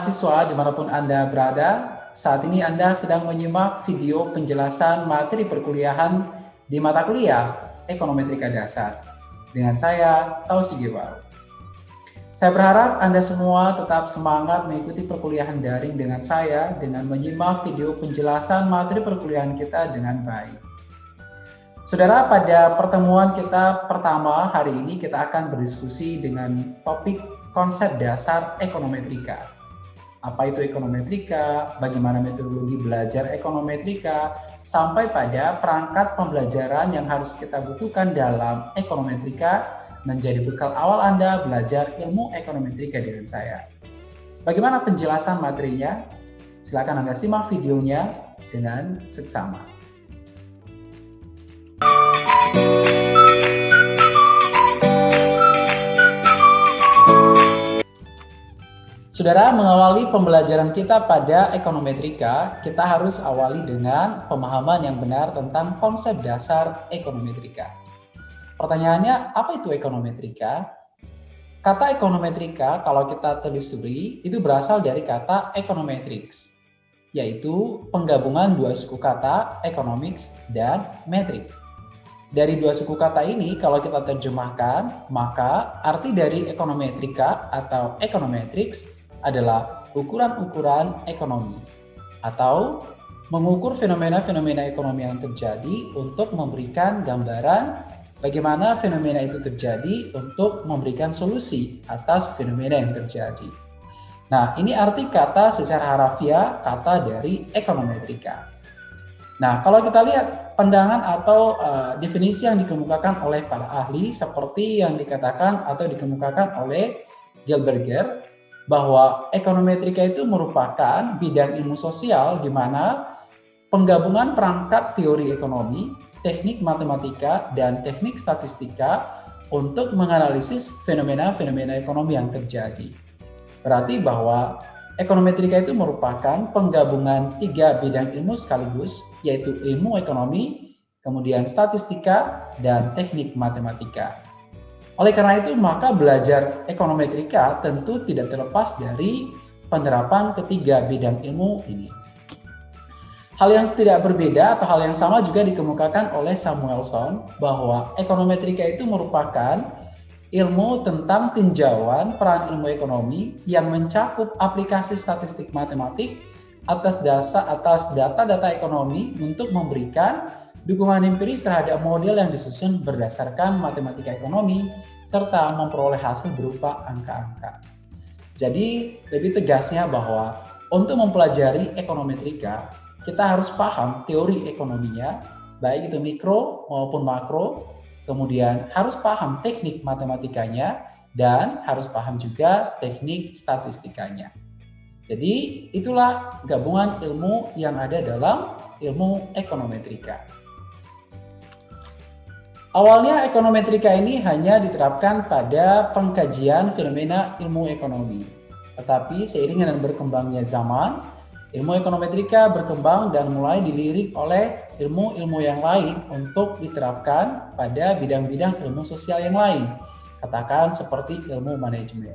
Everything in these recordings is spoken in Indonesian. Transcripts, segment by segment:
mahasiswa di mana pun Anda berada, saat ini Anda sedang menyimak video penjelasan materi perkuliahan di mata kuliah Ekonometrika Dasar. Dengan saya, Tausi Giwal. Saya berharap Anda semua tetap semangat mengikuti perkuliahan daring dengan saya dengan menyimak video penjelasan materi perkuliahan kita dengan baik. Saudara, pada pertemuan kita pertama hari ini kita akan berdiskusi dengan topik konsep dasar ekonometrika. Apa itu ekonometrika, bagaimana metodologi belajar ekonometrika, sampai pada perangkat pembelajaran yang harus kita butuhkan dalam ekonometrika menjadi bekal awal Anda belajar ilmu ekonometrika dengan saya. Bagaimana penjelasan materinya? Silakan Anda simak videonya dengan seksama. Saudara, mengawali pembelajaran kita pada ekonometrika, kita harus awali dengan pemahaman yang benar tentang konsep dasar ekonometrika. Pertanyaannya, apa itu ekonometrika? Kata ekonometrika, kalau kita telusuri, itu berasal dari kata econometrics, yaitu penggabungan dua suku kata economics dan metric. Dari dua suku kata ini, kalau kita terjemahkan, maka arti dari ekonometrika atau econometrics adalah ukuran-ukuran ekonomi atau mengukur fenomena-fenomena ekonomi yang terjadi untuk memberikan gambaran bagaimana fenomena itu terjadi untuk memberikan solusi atas fenomena yang terjadi. Nah, ini arti kata secara harafiah kata dari ekonometrika. Nah, kalau kita lihat pandangan atau uh, definisi yang dikemukakan oleh para ahli seperti yang dikatakan atau dikemukakan oleh Gilberger bahwa ekonometrika itu merupakan bidang ilmu sosial di mana penggabungan perangkat teori ekonomi, teknik matematika, dan teknik statistika untuk menganalisis fenomena-fenomena ekonomi yang terjadi. Berarti bahwa Ekonometrika itu merupakan penggabungan tiga bidang ilmu sekaligus, yaitu ilmu ekonomi, kemudian statistika, dan teknik matematika. Oleh karena itu, maka belajar ekonometrika tentu tidak terlepas dari penerapan ketiga bidang ilmu ini. Hal yang tidak berbeda atau hal yang sama juga dikemukakan oleh Samuelson bahwa ekonometrika itu merupakan ilmu tentang tinjauan peran ilmu ekonomi yang mencakup aplikasi statistik matematik atas dasar atas data-data ekonomi untuk memberikan dukungan empiris terhadap model yang disusun berdasarkan matematika ekonomi serta memperoleh hasil berupa angka-angka. Jadi lebih tegasnya bahwa untuk mempelajari ekonometrika kita harus paham teori ekonominya baik itu mikro maupun makro Kemudian harus paham teknik matematikanya dan harus paham juga teknik statistikanya. Jadi itulah gabungan ilmu yang ada dalam ilmu ekonometrika. Awalnya ekonometrika ini hanya diterapkan pada pengkajian fenomena ilmu ekonomi. Tetapi seiring dengan berkembangnya zaman, Ilmu ekonometrika berkembang dan mulai dilirik oleh ilmu-ilmu yang lain untuk diterapkan pada bidang-bidang ilmu sosial yang lain, katakan seperti ilmu manajemen.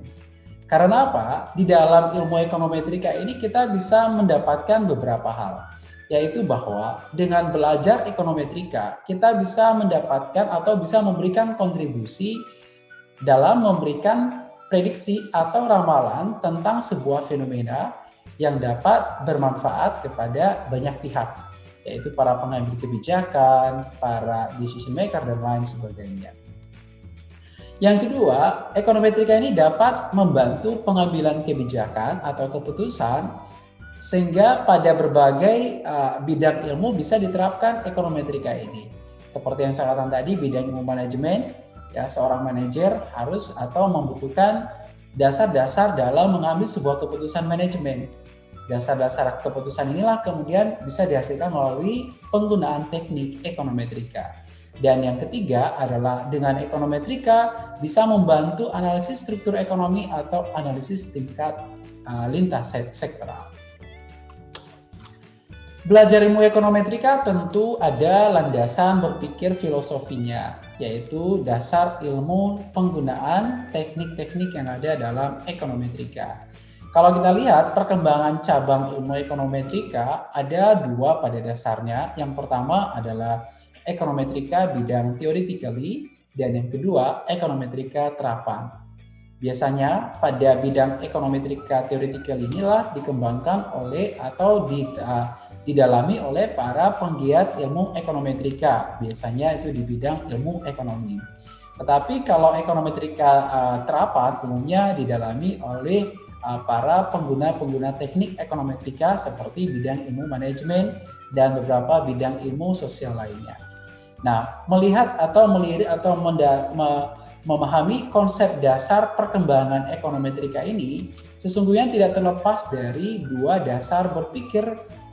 Karena apa? Di dalam ilmu ekonometrika ini kita bisa mendapatkan beberapa hal, yaitu bahwa dengan belajar ekonometrika kita bisa mendapatkan atau bisa memberikan kontribusi dalam memberikan prediksi atau ramalan tentang sebuah fenomena yang dapat bermanfaat kepada banyak pihak, yaitu para pengambil kebijakan, para decision maker, dan lain sebagainya. Yang kedua, ekonometrika ini dapat membantu pengambilan kebijakan atau keputusan sehingga pada berbagai uh, bidang ilmu bisa diterapkan ekonometrika ini. Seperti yang saya katakan tadi, bidang ilmu manajemen, ya seorang manajer harus atau membutuhkan dasar-dasar dalam mengambil sebuah keputusan manajemen. Dasar-dasar keputusan inilah kemudian bisa dihasilkan melalui penggunaan teknik ekonometrika. Dan yang ketiga adalah dengan ekonometrika bisa membantu analisis struktur ekonomi atau analisis tingkat uh, lintas sektoral. Belajar ilmu ekonometrika tentu ada landasan berpikir filosofinya, yaitu dasar ilmu penggunaan teknik-teknik yang ada dalam ekonometrika. Kalau kita lihat perkembangan cabang ilmu ekonometrika ada dua pada dasarnya. Yang pertama adalah ekonometrika bidang theoretically dan yang kedua ekonometrika terapan. Biasanya pada bidang ekonometrika theoretical inilah dikembangkan oleh atau uh, didalami oleh para penggiat ilmu ekonometrika. Biasanya itu di bidang ilmu ekonomi. Tetapi kalau ekonometrika uh, terapan umumnya didalami oleh uh, para pengguna-pengguna teknik ekonometrika seperti bidang ilmu manajemen dan beberapa bidang ilmu sosial lainnya. Nah, melihat atau melirik atau memahami konsep dasar perkembangan ekonometrika ini sesungguhnya tidak terlepas dari dua dasar berpikir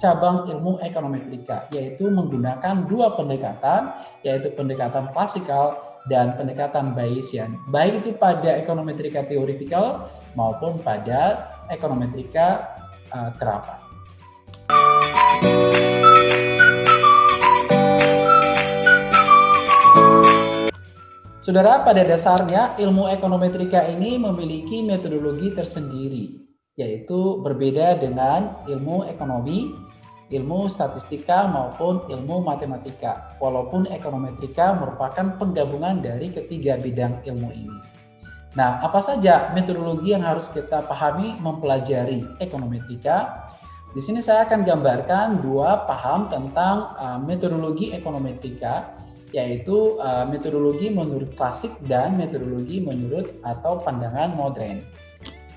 cabang ilmu ekonometrika, yaitu menggunakan dua pendekatan, yaitu pendekatan klasikal dan pendekatan Bayesian, baik itu pada ekonometrika teoretikal maupun pada ekonometrika uh, terapan. Saudara, pada dasarnya ilmu ekonometrika ini memiliki metodologi tersendiri, yaitu berbeda dengan ilmu ekonomi, ilmu statistika maupun ilmu matematika, walaupun ekonometrika merupakan penggabungan dari ketiga bidang ilmu ini. Nah, apa saja metodologi yang harus kita pahami mempelajari ekonometrika? Di sini saya akan gambarkan dua paham tentang uh, metodologi ekonometrika, yaitu uh, metodologi menurut klasik dan metodologi menurut atau pandangan modern.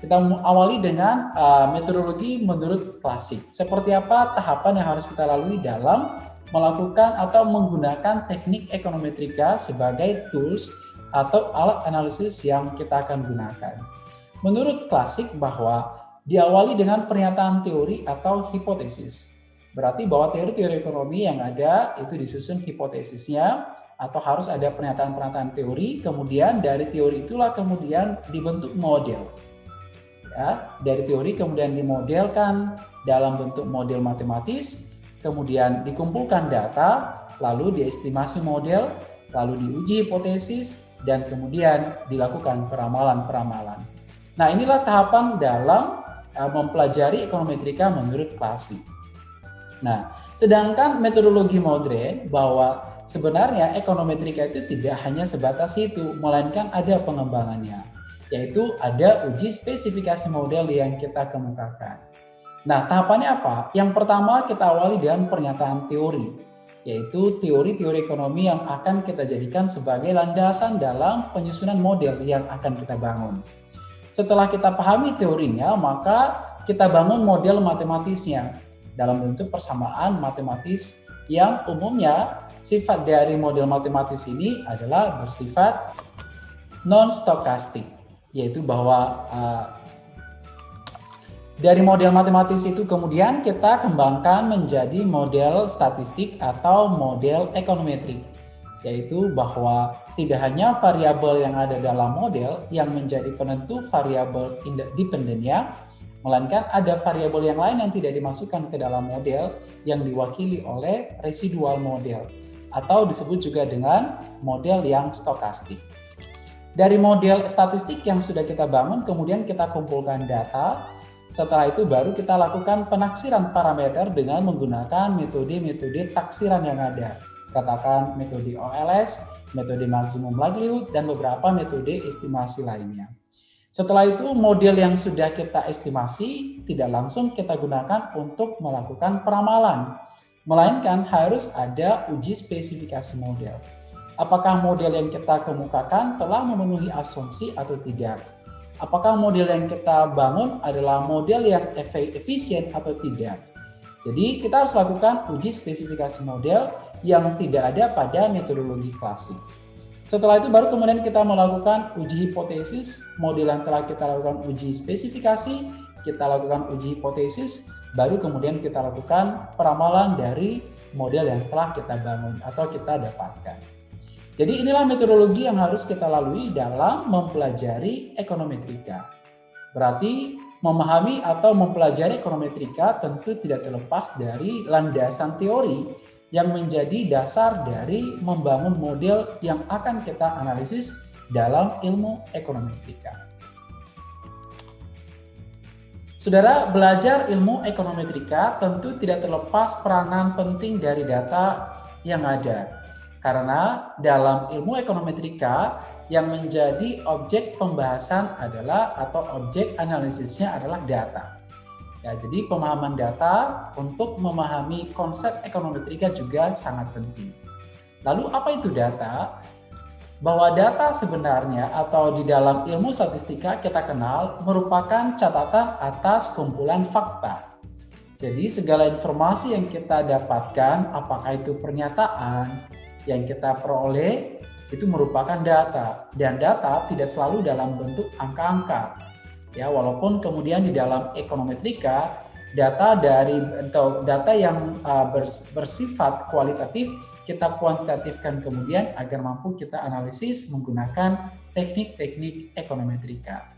Kita awali dengan uh, metodologi menurut klasik. Seperti apa tahapan yang harus kita lalui dalam melakukan atau menggunakan teknik ekonometrika sebagai tools atau alat analisis yang kita akan gunakan. Menurut klasik bahwa diawali dengan pernyataan teori atau hipotesis. Berarti bahwa teori-teori ekonomi yang ada itu disusun hipotesisnya atau harus ada pernyataan-pernyataan teori, kemudian dari teori itulah kemudian dibentuk model. Ya, dari teori kemudian dimodelkan dalam bentuk model matematis, kemudian dikumpulkan data, lalu diestimasi model, lalu diuji hipotesis, dan kemudian dilakukan peramalan-peramalan. Nah, inilah tahapan dalam uh, mempelajari ekonometrika menurut klasik. Nah, sedangkan metodologi modern bahwa sebenarnya ekonometrika itu tidak hanya sebatas itu, melainkan ada pengembangannya, yaitu ada uji spesifikasi model yang kita kemukakan. Nah, tahapannya apa? Yang pertama kita awali dengan pernyataan teori yaitu teori-teori ekonomi yang akan kita jadikan sebagai landasan dalam penyusunan model yang akan kita bangun. Setelah kita pahami teorinya, maka kita bangun model matematisnya dalam bentuk persamaan matematis yang umumnya sifat dari model matematis ini adalah bersifat non-stokastik, yaitu bahwa uh, dari model matematis itu kemudian kita kembangkan menjadi model statistik atau model ekonometrik, yaitu bahwa tidak hanya variabel yang ada dalam model yang menjadi penentu variabel dependennya, melainkan ada variabel yang lain yang tidak dimasukkan ke dalam model yang diwakili oleh residual model atau disebut juga dengan model yang stokastik. Dari model statistik yang sudah kita bangun, kemudian kita kumpulkan data setelah itu baru kita lakukan penaksiran parameter dengan menggunakan metode-metode taksiran yang ada. Katakan metode OLS, metode maksimum likelihood, dan beberapa metode estimasi lainnya. Setelah itu model yang sudah kita estimasi tidak langsung kita gunakan untuk melakukan peramalan, melainkan harus ada uji spesifikasi model. Apakah model yang kita kemukakan telah memenuhi asumsi atau tidak? apakah model yang kita bangun adalah model yang efisien atau tidak. Jadi kita harus lakukan uji spesifikasi model yang tidak ada pada metodologi klasik. Setelah itu baru kemudian kita melakukan uji hipotesis, model yang telah kita lakukan uji spesifikasi, kita lakukan uji hipotesis, baru kemudian kita lakukan peramalan dari model yang telah kita bangun atau kita dapatkan. Jadi inilah metodologi yang harus kita lalui dalam mempelajari ekonometrika. Berarti memahami atau mempelajari ekonometrika tentu tidak terlepas dari landasan teori yang menjadi dasar dari membangun model yang akan kita analisis dalam ilmu ekonometrika. Saudara, belajar ilmu ekonometrika tentu tidak terlepas peranan penting dari data yang ada. Karena dalam ilmu ekonometrika yang menjadi objek pembahasan adalah atau objek analisisnya adalah data. Ya, jadi pemahaman data untuk memahami konsep ekonometrika juga sangat penting. Lalu apa itu data? bahwa data sebenarnya atau di dalam ilmu statistika kita kenal merupakan catatan atas kumpulan fakta. Jadi segala informasi yang kita dapatkan, apakah itu pernyataan yang kita peroleh, itu merupakan data. Dan data tidak selalu dalam bentuk angka-angka. Ya, walaupun kemudian di dalam ekonometrika data dari atau data yang uh, bersifat kualitatif kita kuantitatifkan kemudian agar mampu kita analisis menggunakan teknik-teknik ekonometrika.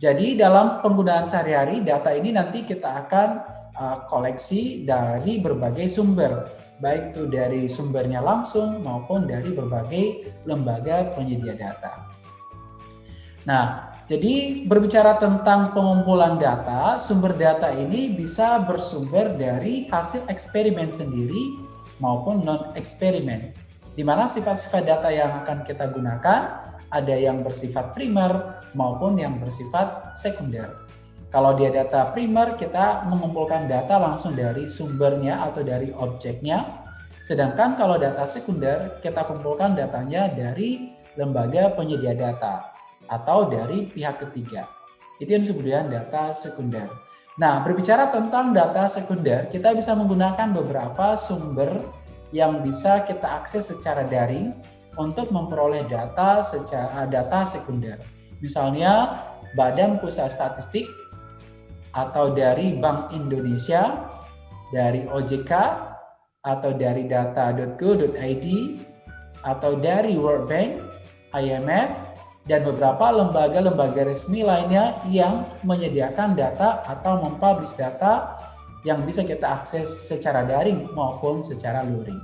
Jadi dalam penggunaan sehari-hari data ini nanti kita akan uh, koleksi dari berbagai sumber, baik itu dari sumbernya langsung maupun dari berbagai lembaga penyedia data. Nah, jadi berbicara tentang pengumpulan data, sumber data ini bisa bersumber dari hasil eksperimen sendiri maupun non-eksperimen. Di mana sifat-sifat data yang akan kita gunakan ada yang bersifat primer maupun yang bersifat sekunder. Kalau dia data primer, kita mengumpulkan data langsung dari sumbernya atau dari objeknya. Sedangkan kalau data sekunder, kita kumpulkan datanya dari lembaga penyedia data atau dari pihak ketiga. Itu yang disebut data sekunder. Nah, berbicara tentang data sekunder, kita bisa menggunakan beberapa sumber yang bisa kita akses secara daring untuk memperoleh data secara data sekunder. Misalnya Badan Pusat Statistik atau dari Bank Indonesia, dari OJK atau dari data.go.id atau dari World Bank, IMF, dan beberapa lembaga-lembaga resmi lainnya yang menyediakan data atau mempublish data yang bisa kita akses secara daring maupun secara luring.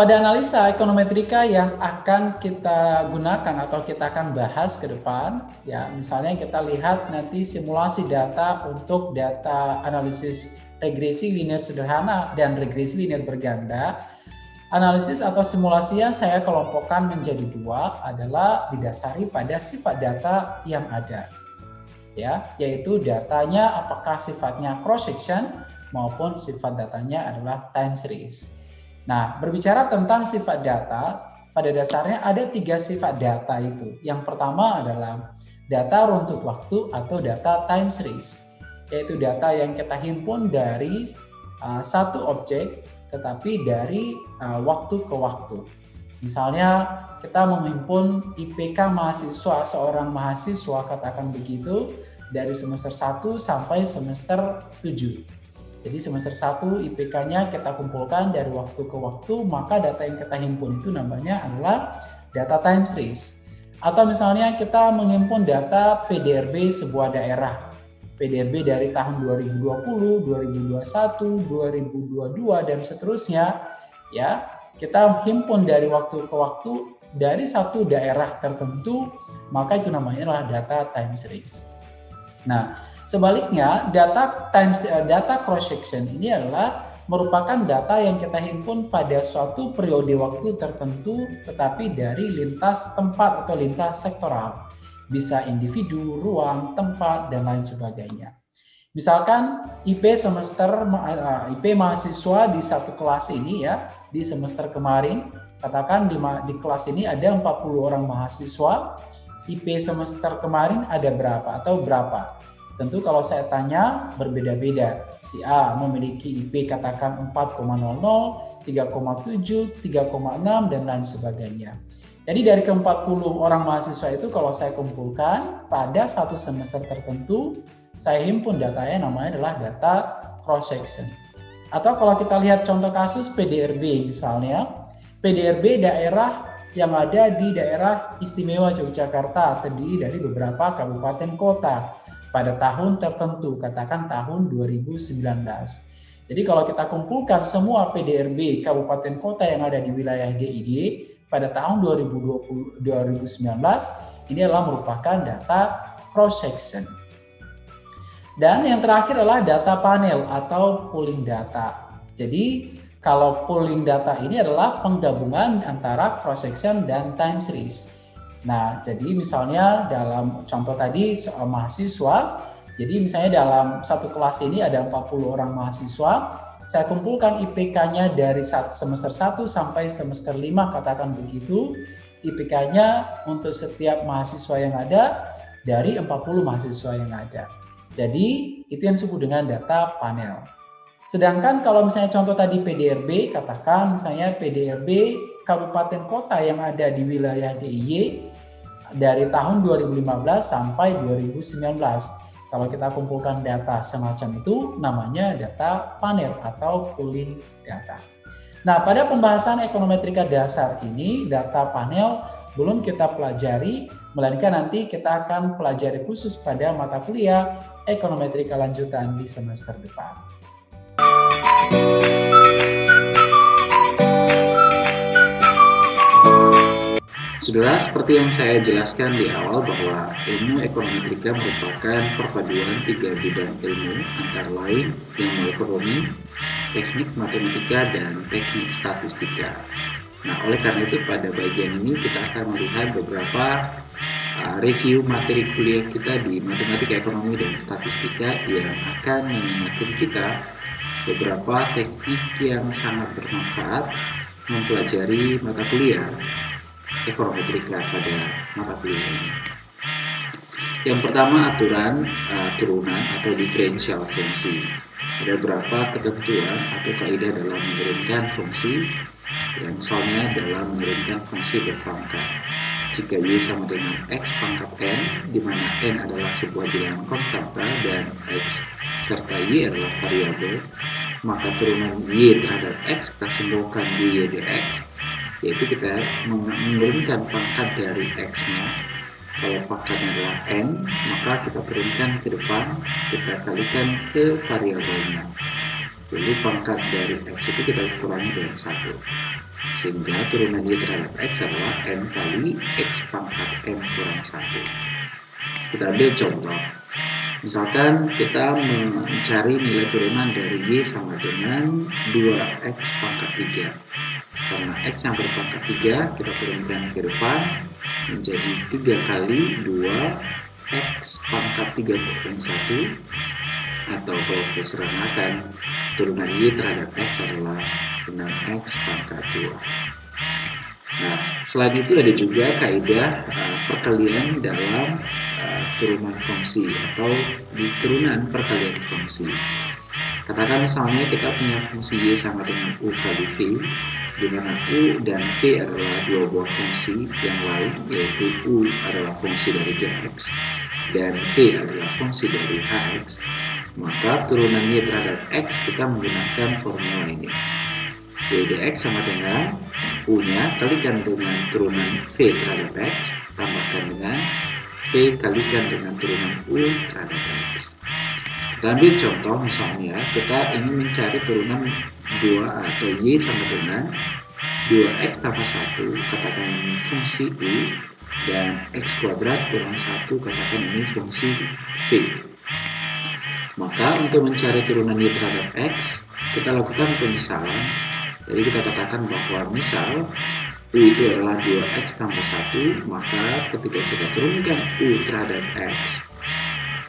Pada analisa ekonometrika yang akan kita gunakan atau kita akan bahas ke depan, ya misalnya kita lihat nanti simulasi data untuk data analisis regresi linear sederhana dan regresi linear berganda, Analisis atau simulasinya saya kelompokkan menjadi dua adalah didasari pada sifat data yang ada. Ya, yaitu datanya apakah sifatnya cross section maupun sifat datanya adalah time series. Nah, berbicara tentang sifat data, pada dasarnya ada tiga sifat data itu. Yang pertama adalah data runtut waktu atau data time series, yaitu data yang kita himpun dari uh, satu objek tetapi dari uh, waktu ke waktu. Misalnya kita menghimpun IPK mahasiswa seorang mahasiswa katakan begitu dari semester 1 sampai semester 7. Jadi semester 1 IPK-nya kita kumpulkan dari waktu ke waktu, maka data yang kita himpun itu namanya adalah data time series. Atau misalnya kita menghimpun data PDRB sebuah daerah. PDRB dari tahun 2020, 2021, 2022 dan seterusnya ya kita himpun dari waktu ke waktu dari satu daerah tertentu maka itu namanya adalah data time series. Nah, sebaliknya data time data cross section ini adalah merupakan data yang kita himpun pada suatu periode waktu tertentu tetapi dari lintas tempat atau lintas sektoral bisa individu, ruang, tempat, dan lain sebagainya. Misalkan IP semester eh, IP mahasiswa di satu kelas ini ya, di semester kemarin, katakan di, di kelas ini ada 40 orang mahasiswa, IP semester kemarin ada berapa atau berapa? Tentu kalau saya tanya berbeda-beda. Si A memiliki IP katakan 4,00, 3,7, 3,6 dan lain sebagainya. Jadi dari ke-40 orang mahasiswa itu kalau saya kumpulkan pada satu semester tertentu, saya himpun datanya namanya adalah data cross section. Atau kalau kita lihat contoh kasus PDRB misalnya, PDRB daerah yang ada di daerah istimewa Yogyakarta terdiri dari beberapa kabupaten kota pada tahun tertentu, katakan tahun 2019. Jadi kalau kita kumpulkan semua PDRB kabupaten kota yang ada di wilayah DID, pada tahun 2020 2019 ini adalah merupakan data cross section. Dan yang terakhir adalah data panel atau pooling data. Jadi kalau pooling data ini adalah penggabungan antara cross section dan time series. Nah, jadi misalnya dalam contoh tadi soal mahasiswa, jadi misalnya dalam satu kelas ini ada 40 orang mahasiswa, saya kumpulkan IPK-nya dari semester 1 sampai semester 5 katakan begitu. IPK-nya untuk setiap mahasiswa yang ada dari 40 mahasiswa yang ada. Jadi itu yang disebut dengan data panel. Sedangkan kalau misalnya contoh tadi PDRB, katakan misalnya PDRB kabupaten kota yang ada di wilayah DIY dari tahun 2015 sampai 2019. Kalau kita kumpulkan data semacam itu namanya data panel atau pooling data. Nah, pada pembahasan ekonometrika dasar ini data panel belum kita pelajari, melainkan nanti kita akan pelajari khusus pada mata kuliah ekonometrika lanjutan di semester depan. Saudara, seperti yang saya jelaskan di awal bahwa ilmu ekonometrika merupakan perpaduan tiga bidang ilmu antara lain ilmu ekonomi, teknik matematika, dan teknik statistika. Nah, oleh karena itu pada bagian ini kita akan melihat beberapa uh, review materi kuliah kita di matematika ekonomi dan statistika yang akan mengingatkan kita beberapa teknik yang sangat bermanfaat mempelajari mata kuliah ekonometrika pada mata kuliah. Yang pertama aturan uh, turunan atau diferensial fungsi. Ada beberapa ketentuan atau kaidah dalam menurunkan fungsi, ya, misalnya dalam menurunkan fungsi berpangkat. Jika y sama dengan x pangkat n, di mana n adalah sebuah bilangan konstanta dan x serta y adalah variabel, maka turunan y terhadap x kita simpulkan dy dx yaitu kita menurunkan pangkat dari x-nya. Kalau pangkatnya adalah n maka kita turunkan ke depan kita kalikan ke variabelnya. Jadi pangkat dari x itu kita kurangi dengan satu. Sehingga turunan y terhadap x adalah n kali x pangkat n kurang satu. Kita ambil contoh misalkan kita mencari nilai turunan dari y sama dengan 2x pangkat 3 karena X yang berpangkat 3 kita turunkan ke depan menjadi 3 kali 2 X pangkat 3 kurang 1 atau kalau kita seramakan turunan Y terhadap X adalah dengan X pangkat 2 Nah, selain itu ada juga kaidah uh, perkalian dalam uh, turunan fungsi atau di turunan perkalian fungsi. Katakan misalnya kita punya fungsi Y sama dengan U kali V, di mana U dan V adalah dua buah fungsi yang lain, yaitu U adalah fungsi dari Gx dan V adalah fungsi dari Hx, maka turunan Y terhadap X kita menggunakan formula ini. Y dx sama dengan U-nya kalikan dengan turunan V terhadap X, tambahkan dengan V kalikan dengan turunan U terhadap X. Kita ambil contoh misalnya kita ingin mencari turunan 2 atau Y sama dengan 2X tambah 1 katakan ini fungsi U dan X kuadrat kurang 1 katakan ini fungsi V maka untuk mencari turunan Y terhadap X kita lakukan pemisalan jadi kita katakan bahwa misal U itu adalah 2X tambah 1 maka ketika kita turunkan U terhadap X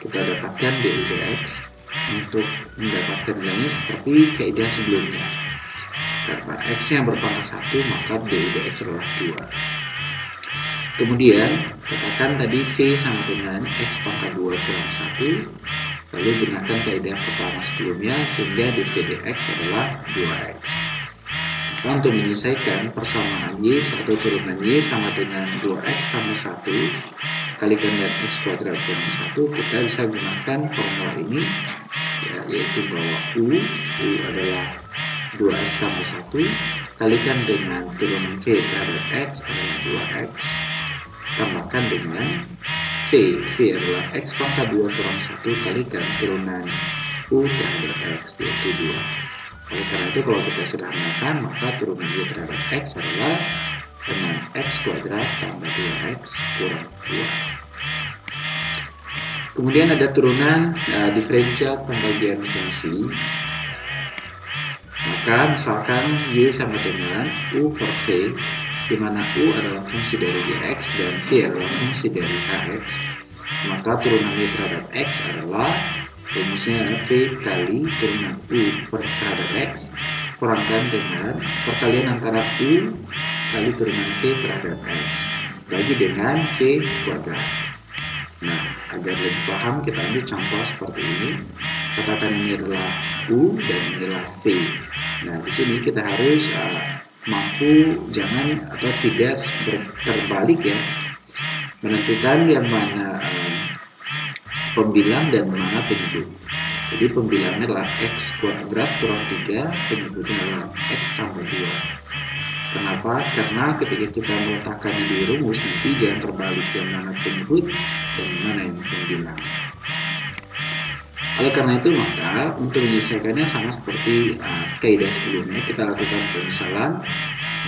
kita dapatkan dx untuk mendapatkan nilainya seperti kaidah sebelumnya. Karena x yang berpangkat satu maka dx adalah 2 kemudian katakan tadi v sama dengan x pangkat 2 kurang 1 lalu gunakan kaidah pertama sebelumnya sehingga dv dx adalah 2x maka untuk menyelesaikan persamaan y satu turunan y sama dengan 2x tambah 1 kalikan dengan x kuadrat dengan 1 kita bisa gunakan formula ini ya, yaitu bahwa U U adalah 2x tambah 1 kalikan dengan turunan V terhadap X adalah 2x tambahkan dengan V. V adalah X pangkat 2 kurang 1 kalikan turunan U terhadap X yaitu 2 oleh karena itu kalau kita sederhanakan maka turunan U terhadap X adalah dengan x kuadrat tambah 2x kurang 2 Kemudian ada turunan uh, diferensial pembagian fungsi. Maka misalkan Y sama dengan U per V, di mana U adalah fungsi dari Dx dan V adalah fungsi dari Kx, maka turunan Y terhadap X adalah rumusnya V kali turunan U per terhadap X kurangkan dengan perkalian antara U kali turunan V terhadap X bagi dengan V kuadrat. Nah, agar lebih paham kita ambil contoh seperti ini. Katakan ini adalah U dan ini adalah V. Nah, di sini kita harus uh, mampu jangan atau tidak terbalik ya menentukan yang mana uh, pembilang dan mana penyebut. Jadi pembilangnya adalah X kuadrat kurang 3, penyebutnya adalah X tambah 2. Kenapa? Karena ketika kita meletakkan di rumus nanti jangan terbalik yang mana penyebut dan mana yang pembilang. Oleh karena itu maka untuk menyelesaikannya sama seperti uh, kaidah sebelumnya kita lakukan pemisalan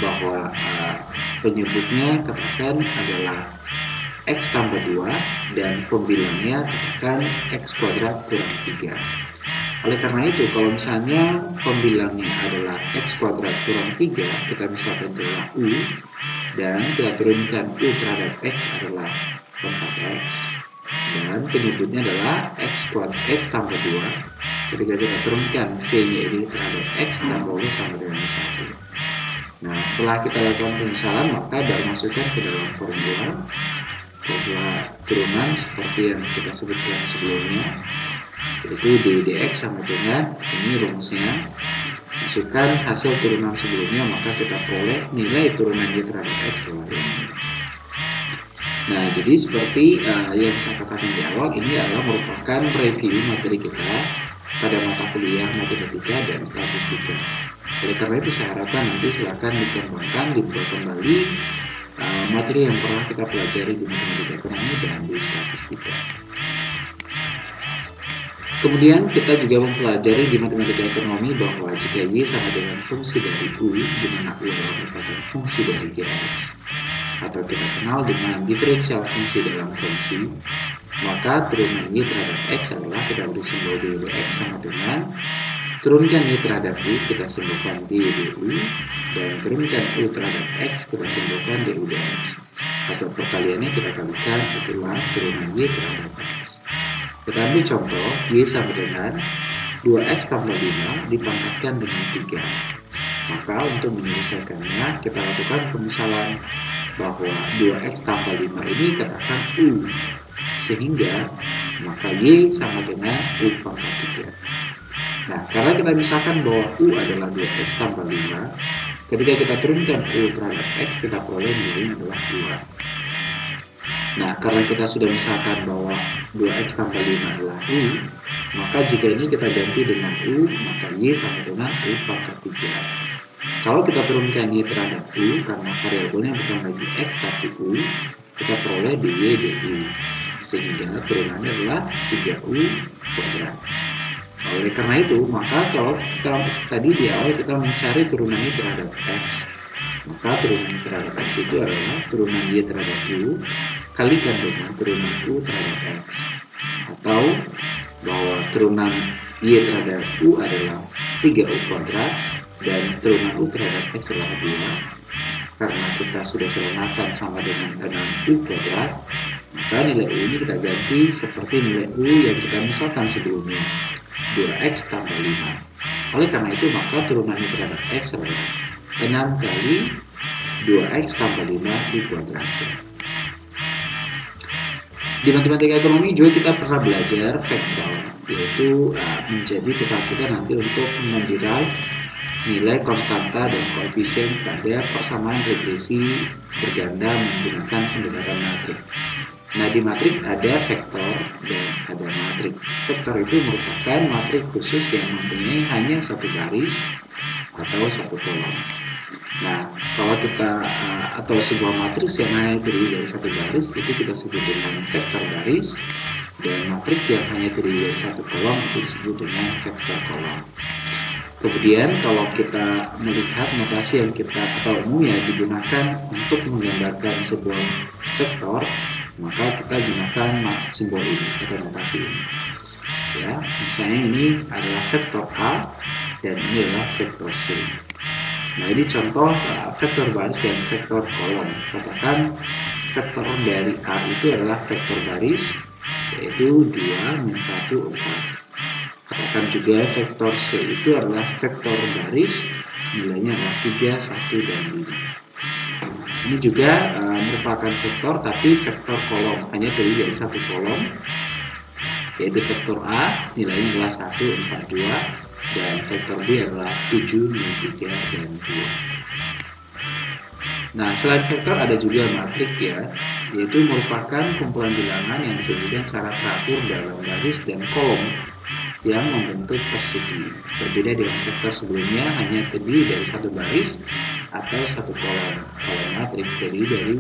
bahwa uh, penyebutnya katakan adalah x tambah 2 dan pembilangnya katakan x kuadrat kurang 3. Oleh karena itu, kalau misalnya pembilangnya adalah x kuadrat kurang 3, kita bisa adalah u, dan kita turunkan u terhadap x adalah 4x, dan penyebutnya adalah x kuadrat x tambah 2. Ketika kita turunkan v-nya ini terhadap x, kita boleh sama dengan 1. Nah, setelah kita lakukan pemisalan, maka baru masukkan ke dalam formula formula turunan seperti yang kita sebutkan sebelumnya. Yaitu dx sama dengan ini rumusnya. Masukkan hasil turunan sebelumnya maka kita peroleh nilai turunan y terhadap x dalam ini. Nah jadi seperti uh, yang saya katakan di awal ini adalah merupakan review materi kita pada mata kuliah matematika dan statistika. Oleh karena itu saya harapkan nanti silakan dikembangkan dibuat kembali materi yang pernah kita pelajari di matematika ekonomi dan di statistika. Kemudian kita juga mempelajari di matematika ekonomi bahwa jika Y sama dengan fungsi dari U, di mana U adalah merupakan fungsi dari Gx, atau kita kenal dengan diferensial fungsi dalam fungsi, maka turunan Y terhadap X adalah kita beri simbol dx sama dengan turunkan Y terhadap U, kita simbolkan d du, dan turunkan U terhadap X, kita simbolkan du dx. Hasil perkaliannya kita kalikan itulah turunan Y terhadap X. Kita ambil contoh, Y sama dengan 2X tambah 5 dipangkatkan dengan 3. Maka untuk menyelesaikannya, kita lakukan pemisalan bahwa 2X tambah 5 ini katakan U. Sehingga, maka Y sama dengan U pangkat 3. Nah, karena kita misalkan bahwa U adalah 2X tambah 5, ketika kita turunkan U terhadap X, kita peroleh nilai adalah 2. Nah, karena kita sudah misalkan bahwa 2x tambah 5 adalah U, maka jika ini kita ganti dengan U, maka Y sama dengan U pangkat 3. Kalau kita turunkan Y terhadap U, karena variabelnya bukan lagi X tapi U, kita peroleh dy dy. Sehingga turunannya adalah 3U kuadrat. Oleh karena itu, maka kalau kita tadi di awal kita mencari turunannya terhadap X, maka turunan terhadap X itu adalah turunan Y terhadap U kalikan dengan turunan U terhadap X. Atau bahwa turunan Y terhadap U adalah 3U kuadrat dan turunan U terhadap X adalah 2. Karena kita sudah selamatkan sama dengan 6U kuadrat, maka nilai U ini kita ganti seperti nilai U yang kita misalkan sebelumnya, 2X tambah 5. Oleh karena itu, maka turunan U terhadap X adalah 6 kali 2X tambah 5 di kuadrat. Di matematika ekonomi juga kita pernah belajar vektor, yaitu uh, menjadi kita nanti untuk menderive nilai konstanta dan koefisien pada persamaan regresi berganda menggunakan pendekatan matrik. Nah di matrik ada vektor dan ada matrik. Vektor itu merupakan matrik khusus yang mempunyai hanya satu garis atau satu kolom. Nah, kalau kita uh, atau sebuah matriks yang hanya terdiri dari satu garis itu kita sebut dengan vektor garis dan matriks yang hanya terdiri dari satu kolom itu disebut dengan vektor kolom. Kemudian kalau kita melihat notasi yang kita atau umumnya digunakan untuk menggambarkan sebuah vektor maka kita gunakan simbol ini notasi ini. Ya, misalnya ini adalah vektor A dan ini adalah vektor C. Nah, ini contoh uh, vektor baris dan vektor kolom. Katakan vektor dari A itu adalah vektor baris, yaitu 2 min 1, 4. Katakan juga vektor C itu adalah vektor baris, nilainya adalah 3, 1, dan 5. Ini juga uh, merupakan vektor tapi vektor kolom, hanya terdiri dari satu kolom, yaitu vektor A, nilainya adalah 1, 4, 2, dan vektor B adalah 7, 3, dan 2. Nah, selain vektor ada juga matrik ya, yaitu merupakan kumpulan bilangan yang disebutkan secara teratur dalam baris dan kolom yang membentuk persegi. Berbeda dengan vektor sebelumnya hanya terdiri dari satu baris atau satu kolom. Kalau matrik terdiri dari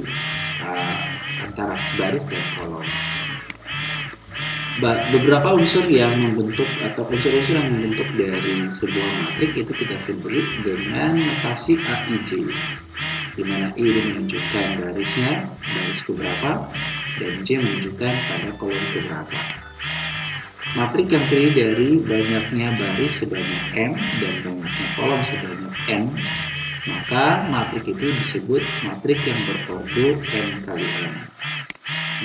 uh, antara baris dan kolom. Beberapa unsur yang membentuk atau unsur-unsur yang membentuk dari sebuah matrik itu kita sebut dengan notasi AIJ di mana I menunjukkan barisnya, baris keberapa, dan J menunjukkan pada kolom keberapa. Matrik yang terdiri dari banyaknya baris sebanyak M dan banyaknya kolom sebanyak N, maka matrik itu disebut matrik yang berordo M kali M.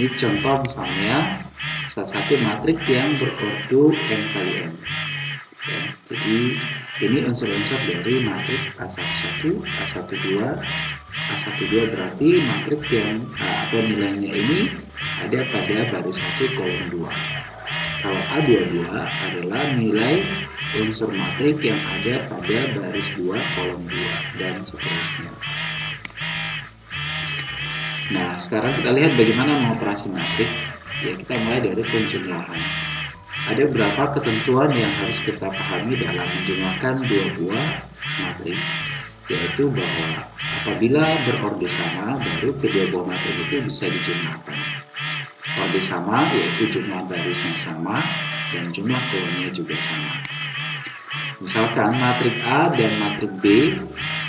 Ini contoh misalnya salah satu matrik yang berordo M kali M. Ya, jadi ini unsur-unsur dari matrik A11, A12, A12 berarti matrik yang atau nilainya ini ada pada baris 1 kolom 2. Kalau A22 adalah nilai unsur matrik yang ada pada baris 2 kolom 2 dan seterusnya. Nah, sekarang kita lihat bagaimana mengoperasi matrik. Ya, kita mulai dari penjumlahan. Ada beberapa ketentuan yang harus kita pahami dalam menjumlahkan dua buah matrik, yaitu bahwa apabila berorde sama, baru kedua buah matrik itu bisa dijumlahkan. Kode sama yaitu jumlah barisnya sama dan jumlah kolomnya juga sama. Misalkan matrik A dan matrik B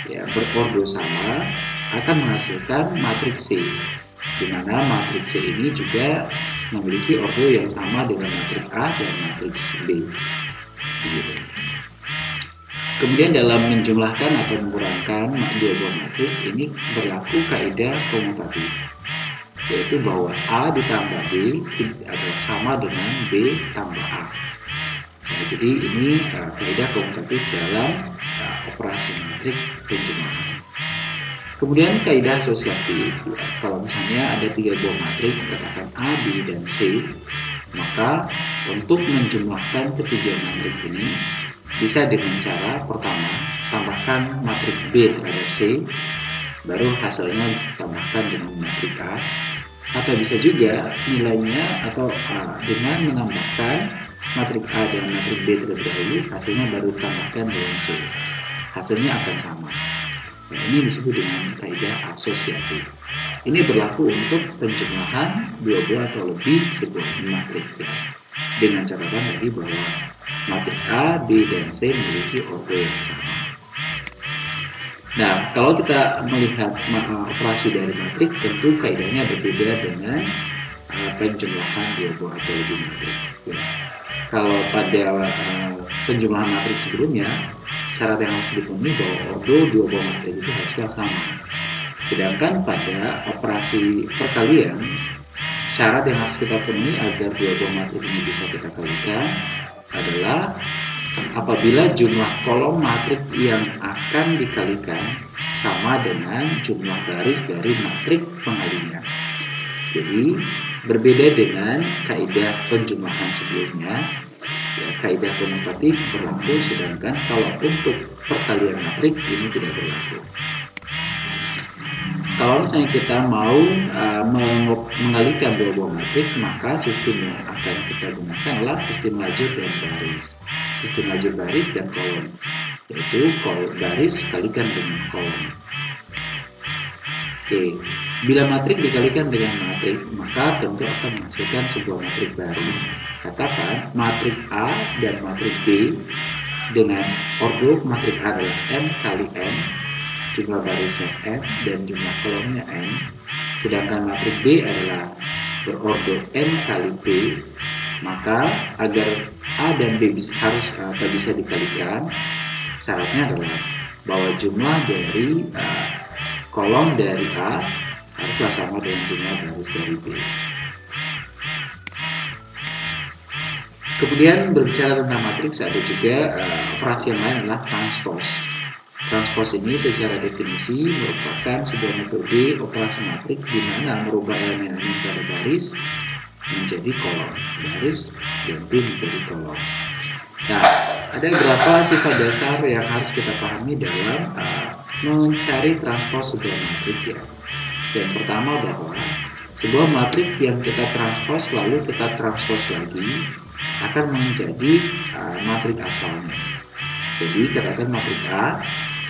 ya, berordo sama akan menghasilkan matrik C, di mana matrik C ini juga memiliki ordo yang sama dengan matrik A dan matrik B. Gitu. Kemudian dalam menjumlahkan atau mengurangkan dua buah matrik ini berlaku kaidah komutatif yaitu bahwa A ditambah B adalah sama dengan B tambah A. Nah, jadi ini uh, kaidah komutatif dalam uh, operasi matrik penjumlahan. Kemudian kaidah asosiatif, ya, kalau misalnya ada tiga buah matrik, katakan A, B, dan C, maka untuk menjumlahkan ketiga matrik ini bisa dengan cara pertama tambahkan matrik B terhadap C, baru hasilnya ditambahkan dengan matrik A, atau bisa juga nilainya atau A dengan menambahkan matrik A dan matrik B terlebih dahulu hasilnya baru tambahkan dengan C. Hasilnya akan sama. Nah, ini disebut dengan kaidah asosiatif. Ini berlaku untuk penjumlahan dua buah atau lebih sebuah matrik ya. dengan catatan tadi bahwa matrik A, B, dan C memiliki ordo yang sama Nah, kalau kita melihat operasi dari matrik, tentu kaidahnya berbeda dengan uh, penjumlahan dua buah atau lebih matrik. Ya. Kalau pada uh, penjumlahan matrik sebelumnya, syarat yang harus dipenuhi bahwa ordo dua buah matrik itu harusnya sama. Sedangkan pada operasi perkalian, syarat yang harus kita penuhi agar dua buah matrik ini bisa kita kalikan adalah apabila jumlah kolom matrik yang akan dikalikan sama dengan jumlah baris dari matrik pengalinya. Jadi berbeda dengan kaidah penjumlahan sebelumnya, ya, kaidah komutatif berlaku sedangkan kalau untuk perkalian matrik ini tidak berlaku kalau misalnya kita mau uh, mengalihkan matrik, maka sistem yang akan kita gunakan adalah sistem lajur dan baris. Sistem lajur baris dan kolom, yaitu kolom baris kalikan dengan kolom. Oke, bila matrik dikalikan dengan matrik, maka tentu akan menghasilkan sebuah matrik baru. Katakan matrik A dan matrik B dengan ordo matrik A adalah M kali M jumlah barisnya F dan jumlah kolomnya N sedangkan matrik B adalah berordo N kali P, maka agar A dan B bisa, harus atau bisa dikalikan, syaratnya adalah bahwa jumlah dari uh, kolom dari A haruslah sama dengan jumlah baris dari B. Kemudian berbicara tentang matriks ada juga uh, operasi yang lain adalah transpose. Transpose ini secara definisi merupakan sebuah metode operasi matriks di mana merubah elemen-elemen pada baris menjadi kolom, baris ganti menjadi kolom. Nah, ada beberapa sifat dasar yang harus kita pahami dalam uh, mencari transpose sebuah matriks ya. Yang pertama bahwa sebuah matriks yang kita transpose lalu kita transpose lagi akan menjadi uh, matrik asalnya. Jadi katakan matrik A,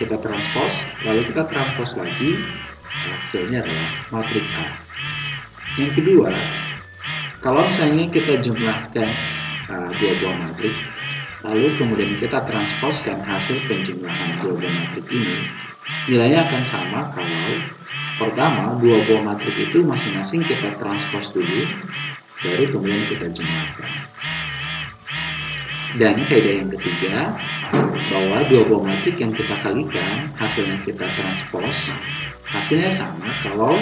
kita transpose, lalu kita transpose lagi, hasilnya adalah matrik A. Yang kedua, kalau misalnya kita jumlahkan uh, dua buah matrik, lalu kemudian kita transposkan hasil penjumlahan dua buah matrik ini, nilainya akan sama kalau pertama dua buah matrik itu masing-masing kita transpose dulu, baru kemudian kita jumlahkan. Dan kaidah yang ketiga, bahwa dua buah matrik yang kita kalikan, hasilnya kita transpose, hasilnya sama kalau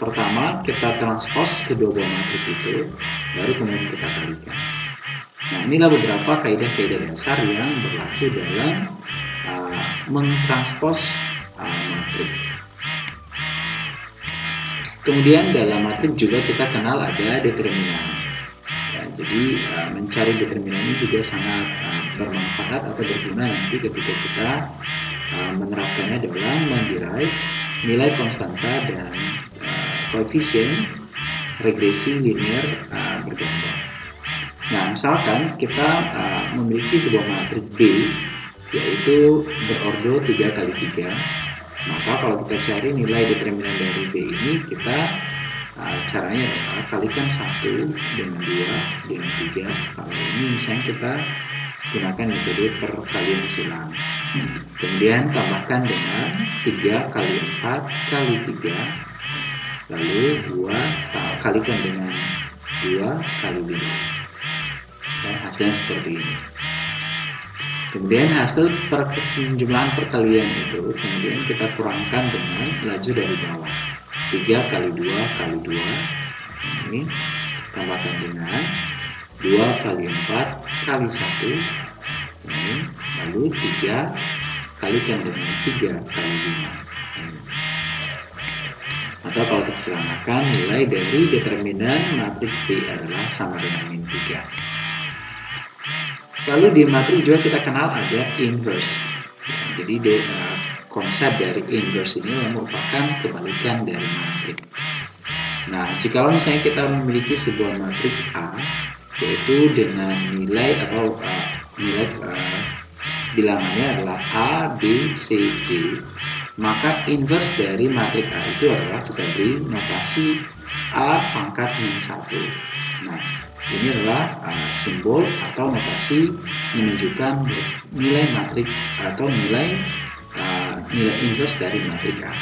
pertama kita transpose kedua buah matrik itu, baru kemudian kita kalikan. Nah, inilah beberapa kaidah-kaidah dasar yang berlaku dalam uh, mentranspos uh, matrik. Kemudian dalam matrik juga kita kenal ada determinan. Jadi uh, mencari determinan ini juga sangat uh, bermanfaat atau berguna nanti ketika kita uh, menerapkannya dalam menderive nilai konstanta dan uh, koefisien regresi linear uh, bergambar. Nah, misalkan kita uh, memiliki sebuah matrik B yaitu berordo 3 kali 3 maka kalau kita cari nilai determinan dari B ini kita Nah, caranya adalah kalikan satu dengan dua dengan tiga. Kalau ini misalnya kita gunakan metode perkalian silang. Kemudian tambahkan dengan tiga kali empat kali tiga. Lalu dua kalikan dengan dua kali lima. Dan hasilnya seperti ini. Kemudian hasil per, penjumlahan perkalian itu kemudian kita kurangkan dengan laju dari bawah. 3 kali 2 kali 2 ini tambahkan dengan 2 kali 4 kali 1 ini lalu 3 kalikan dengan 3 kali 5 atau kalau kita sederhanakan nilai dari determinan matriks B adalah sama dengan min 3 lalu di matriks juga kita kenal ada inverse. Jadi de, uh, konsep dari inverse ini merupakan kebalikan dari matrik. Nah, jika misalnya kita memiliki sebuah matrik A, yaitu dengan nilai atau uh, nilai uh, bilangannya adalah A, B, C, D, maka inverse dari matrik A itu adalah kita beri notasi A pangkat min 1. Nah, ini adalah uh, simbol atau notasi menunjukkan nilai matrik atau nilai nilai inverse dari matrika.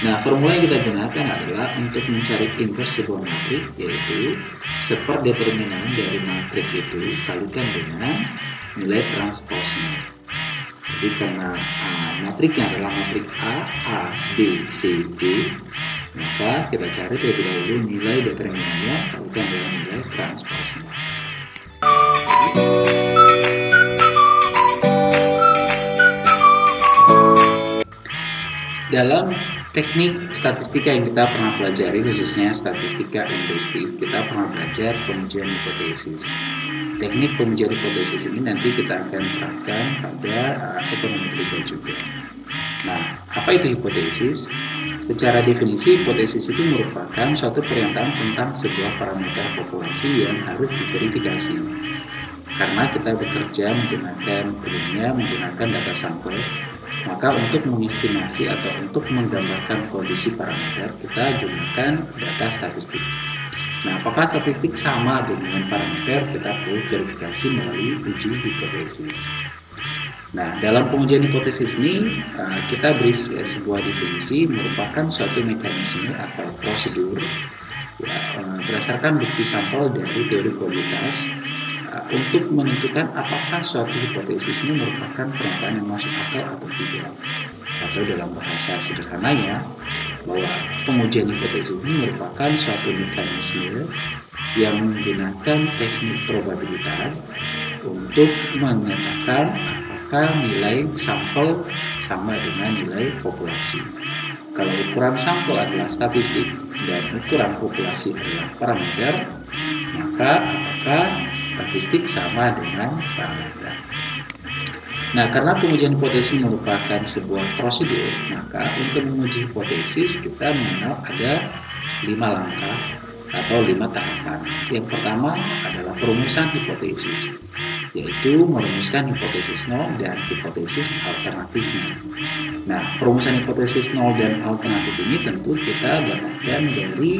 Nah, formula yang kita gunakan adalah untuk mencari inverse sebuah matrik, yaitu seperdeterminan dari matrik itu kalikan dengan nilai transposnya. Jadi karena uh, matriknya adalah matrik A, A, B, C, D, maka kita cari terlebih dahulu nilai determinannya kalikan dengan nilai transposnya. Dalam teknik statistika yang kita pernah pelajari, khususnya statistika induktif, kita pernah belajar pengujian hipotesis. Teknik pengujian hipotesis ini nanti kita akan terapkan pada uh, ekonomi juga. Nah, apa itu hipotesis? Secara definisi, hipotesis itu merupakan suatu pernyataan tentang sebuah parameter populasi yang harus diverifikasi. Karena kita bekerja menggunakan umumnya menggunakan data sampel, maka untuk mengestimasi atau untuk menggambarkan kondisi parameter, kita gunakan data statistik. Nah, apakah statistik sama dengan parameter? Kita perlu verifikasi melalui uji hipotesis. Nah, dalam pengujian hipotesis ini, eh, kita beri sebuah definisi merupakan suatu mekanisme atau prosedur ya, uh, berdasarkan bukti sampel dari teori uh, untuk menentukan apakah suatu hipotesis ini merupakan pernyataan yang masuk akal atau tidak atau dalam bahasa sederhananya bahwa pengujian hipotesis ini merupakan suatu mekanisme yang menggunakan teknik probabilitas untuk menyatakan apakah nilai sampel sama dengan nilai populasi. Kalau ukuran sampel adalah statistik dan ukuran populasi adalah parameter, maka apakah statistik sama dengan parameter? Nah, karena pengujian hipotesis merupakan sebuah prosedur, maka untuk menguji hipotesis kita mengenal ada lima langkah atau lima tahapan. Yang pertama adalah perumusan hipotesis, yaitu merumuskan hipotesis nol dan hipotesis alternatifnya. Nah, perumusan hipotesis nol dan alternatif ini tentu kita dapatkan dari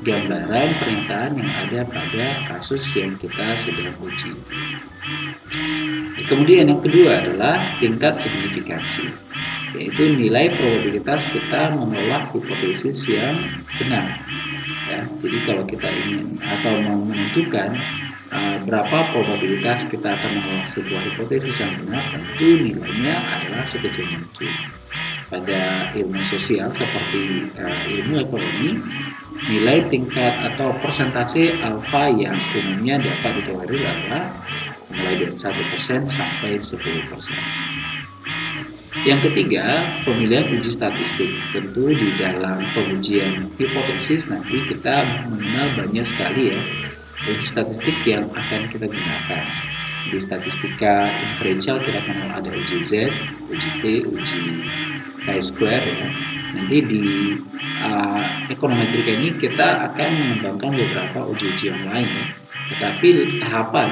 gambaran pernyataan yang ada pada kasus yang kita sedang uji. Kemudian yang kedua adalah tingkat signifikansi, yaitu nilai probabilitas kita menolak hipotesis yang benar. Ya, jadi kalau kita ingin atau mau menentukan uh, berapa probabilitas kita akan menolak sebuah hipotesis yang benar, tentu nilainya adalah sekecil mungkin. Pada ilmu sosial seperti uh, ilmu ekonomi, nilai tingkat atau persentase alfa yang umumnya dapat ditolerir adalah mulai dari 1% sampai 10%. Yang ketiga, pemilihan uji statistik. Tentu di dalam pengujian hipotesis nanti kita mengenal banyak sekali ya uji statistik yang akan kita gunakan. Di statistika inferential kita kenal ada uji Z, uji T, uji chi-square ya. Nanti di uh, ekonometrika ini kita akan mengembangkan beberapa uji-uji yang lain ya. Tetapi tahapan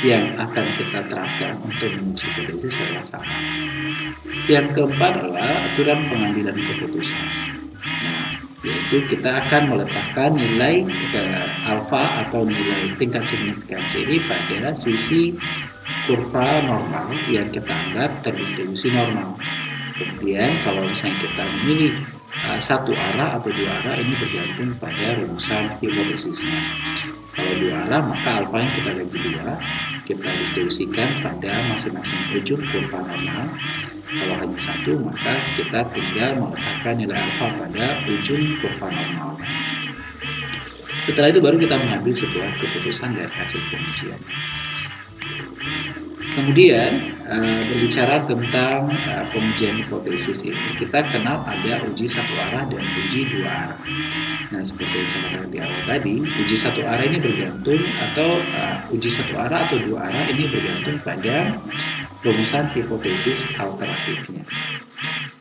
yang akan kita terapkan untuk menguji hipotesis adalah sama. Yang keempat adalah aturan pengambilan keputusan. Nah, yaitu kita akan meletakkan nilai alfa atau nilai tingkat signifikansi ini pada sisi kurva normal yang kita anggap terdistribusi normal. Kemudian kalau misalnya kita memilih uh, satu arah atau dua arah ini bergantung pada rumusan hipotesisnya. Kalau dua arah maka alfa yang kita bagi dua kita distribusikan pada masing-masing ujung kurva normal. Kalau hanya satu maka kita tinggal meletakkan nilai alfa pada ujung kurva normal. Setelah itu baru kita mengambil sebuah keputusan dari hasil pengujian. Kemudian uh, berbicara tentang uh, pengujian hipotesis ini, kita kenal ada uji satu arah dan uji dua arah. Nah, seperti yang saya di awal tadi, uji satu arah ini bergantung atau uh, uji satu arah atau dua arah ini bergantung pada rumusan hipotesis alternatifnya.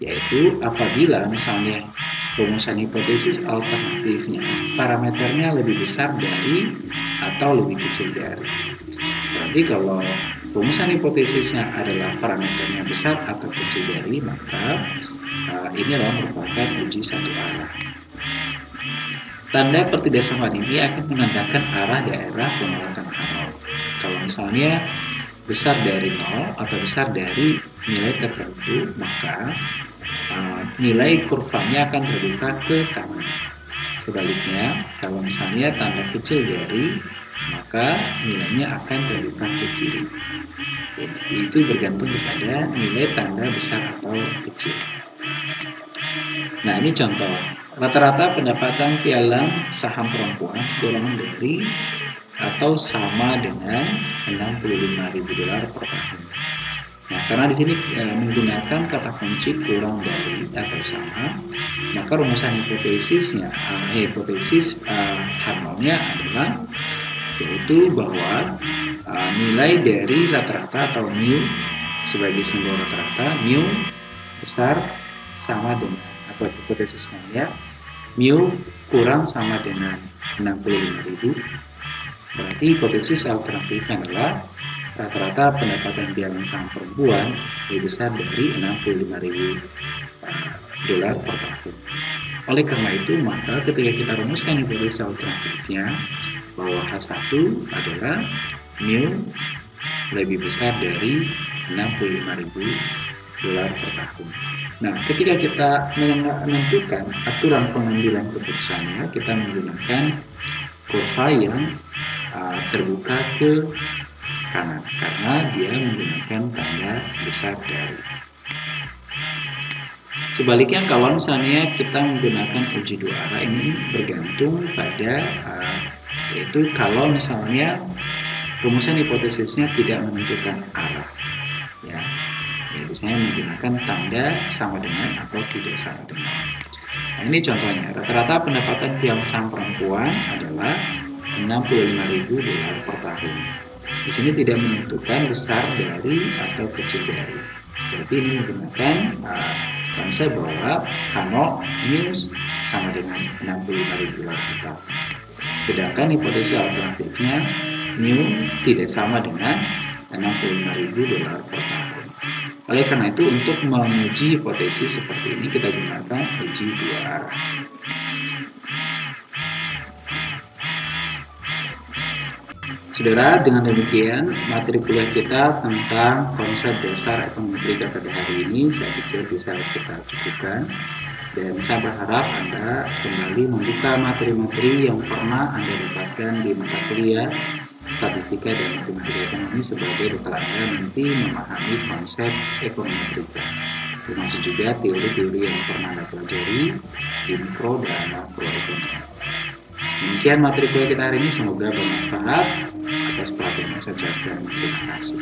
Yaitu apabila misalnya rumusan hipotesis alternatifnya parameternya lebih besar dari atau lebih kecil dari. Berarti kalau rumusan hipotesisnya adalah parameternya besar atau kecil dari, maka uh, ini adalah merupakan uji satu arah. Tanda pertidaksamaan ini akan menandakan arah daerah penolakan arah. Kalau misalnya besar dari nol atau besar dari nilai tertentu, maka uh, nilai kurvanya akan terbuka ke kanan. Sebaliknya, kalau misalnya tanda kecil dari, maka nilainya akan terbuka ke kiri. Jadi, itu bergantung kepada nilai tanda besar atau kecil. Nah, ini contoh. Rata-rata pendapatan pialang saham perempuan kurang dari atau sama dengan 65.000 dolar per tahun. Nah, karena di sini e, menggunakan kata kunci kurang dari atau sama, maka rumusan hipotesisnya, e, hipotesis e, harmonnya adalah yaitu bahwa e, nilai dari rata-rata atau mu sebagai simbol rata-rata mu besar sama dengan atau hipotesisnya ya mu kurang sama dengan 65.000 berarti hipotesis alternatifnya adalah rata-rata pendapatan bilangan saham perempuan lebih besar dari 65.000 eh, dolar per tahun. Oleh karena itu, maka ketika kita rumuskan hipotesis alternatifnya bahwa H1 adalah mu lebih besar dari 65.000 dolar per tahun. Nah, ketika kita menentukan aturan pengambilan keputusannya, kita menggunakan kurva yang uh, terbuka ke kanan karena dia menggunakan tanda besar dari. Sebaliknya kalau misalnya kita menggunakan uji dua arah ini bergantung pada uh, yaitu kalau misalnya rumusan hipotesisnya tidak menentukan arah ya, ya biasanya menggunakan tanda sama dengan atau tidak sama dengan. Nah, ini contohnya rata-rata pendapatan yang sang perempuan adalah 65.000 dolar per tahun. Di sini tidak menentukan besar dari atau kecil dari. Berarti ini menggunakan uh, konsep bahwa K0 news sama dengan 65.000 dolar per tahun. Sedangkan hipotesis alternatifnya mu tidak sama dengan 65.000 dolar per tahun. Oleh karena itu, untuk menguji hipotesis seperti ini, kita gunakan uji dua arah. Saudara, dengan demikian materi kuliah kita tentang konsep dasar ekonomi pada hari ini saya pikir bisa kita cukupkan dan saya berharap Anda kembali membuka materi-materi yang pernah Anda dapatkan di mata kuliah statistika dan matematika ekonomi sebagai bekal Anda nanti memahami konsep ekonomi termasuk juga teori-teori yang pernah Anda pelajari di mikro dan makro ekonomi. Demikian materi kuliah kita hari ini, semoga bermanfaat atas perhatian saya ucapkan terima kasih.